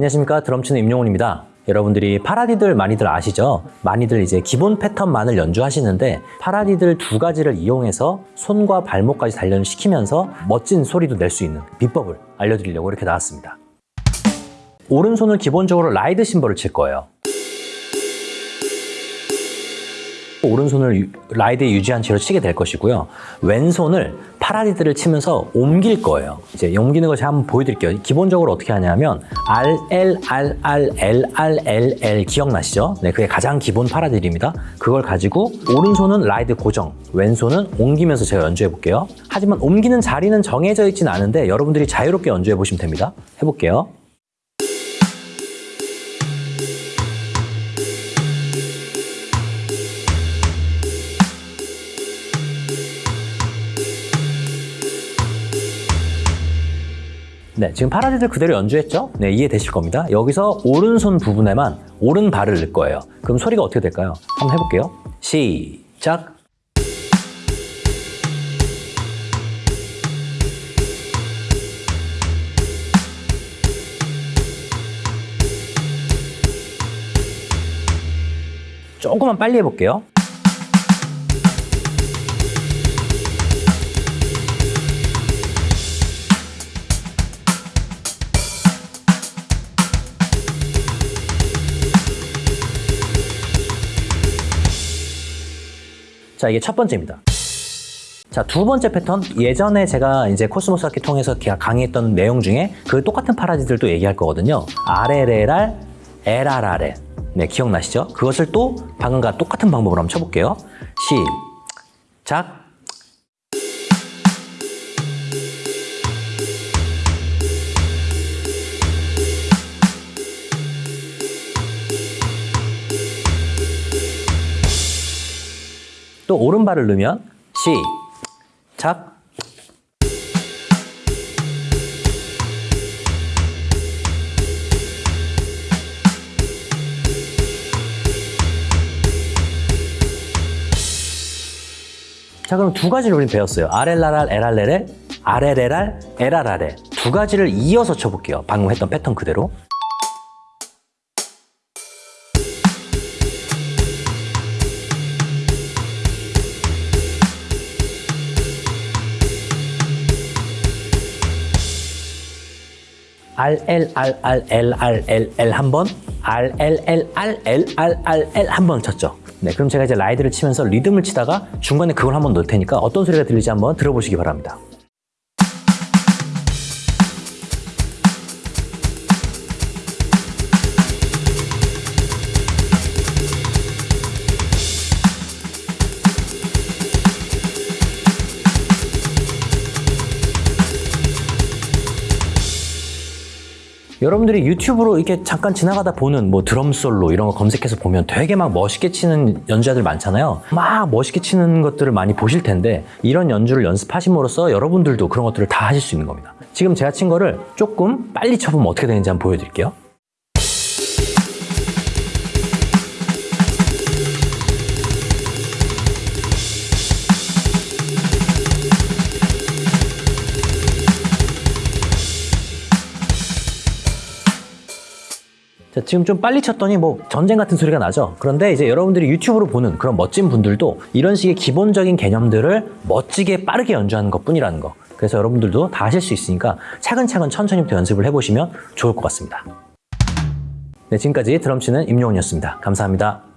안녕하십니까 드럼치는 임용훈입니다. 여러분들이 paradiddle 많이들 아시죠? 많이들 이제 기본 패턴만을 연주하시는데 paradiddle 두 가지를 이용해서 손과 발목까지 단련시키면서 멋진 소리도 낼 수 있는 비법을 알려드리려고 이렇게 나왔습니다. 오른손을 기본적으로 ride 심벌을 칠 거예요. 오른손을 유- ride에 유지한 채로 치게 될 것이고요. 왼손을 paradiddle을 치면서 옮길 거예요. 이제 옮기는 걸 제가 한번 보여드릴게요. 기본적으로 어떻게 하냐면 R, L, R, R, L, R, L, L 기억나시죠? 네, 그게 가장 기본 paradiddle입니다. 그걸 가지고 오른손은 라이드 고정, 왼손은 옮기면서 제가 연주해 볼게요. 하지만 옮기는 자리는 정해져 있지는 않은데 여러분들이 자유롭게 연주해 보시면 됩니다. 해볼게요. 네, 지금 파라디들 그대로 연주했죠? 네, 이해되실 겁니다. 여기서 오른손 부분에만 오른 발을 넣을 거예요. 그럼 소리가 어떻게 될까요? 한번 해볼게요. 시작. 조금만 빨리 해볼게요. 자, 이게 첫 번째입니다. 자, 두 번째 패턴. 예전에 제가 이제 코스모스 악기 통해서 기- 강의했던 내용 중에 그 똑같은 paradiddle도 얘기할 거거든요. RLLR, LRRL. 네, 기억나시죠? 그것을 또 방금과 똑같은 방법으로 한번 쳐볼게요. 시작. 또 오른발을 넣으면 시작. 자 그럼 두 가지를 우리 배웠어요. RLRR, LRLL, RLLR, LRRL 두 가지를 이어서 쳐볼게요. 방금 했던 패턴 그대로. R L R R L R L L 한 번, R L L R L R R L 한 번 쳤죠. 네, 그럼 제가 이제 라이드를 치면서 리듬을 치다가 중간에 그걸 한번 넣을 테니까 어떤 소리가 들리지 한번 들어보시기 바랍니다. 여러분들이 유튜브로 이렇게 잠깐 지나가다 보는 뭐 드럼 솔로 이런 거 검색해서 보면 되게 막 멋있게 치는 연주자들 많잖아요. 막 멋있게 치는 것들을 많이 보실 텐데 이런 연주를 연습하심으로써 여러분들도 그런 것들을 다 하실 수 있는 겁니다. 지금 제가 친 거를 조금 빨리 쳐보면 어떻게 되는지 한번 보여드릴게요. 자, 지금 좀 빨리 쳤더니 뭐 전쟁 같은 소리가 나죠. 그런데 이제 여러분들이 유튜브로 보는 그런 멋진 분들도 이런 식의 기본적인 개념들을 멋지게 빠르게 연주하는 것 뿐이라는 거. 그래서 여러분들도 다 하실 수 있으니까 차근차근 천천히부터 연습을 해보시면 좋을 것 같습니다. 네, 지금까지 드럼치는 임용훈이었습니다. 감사합니다.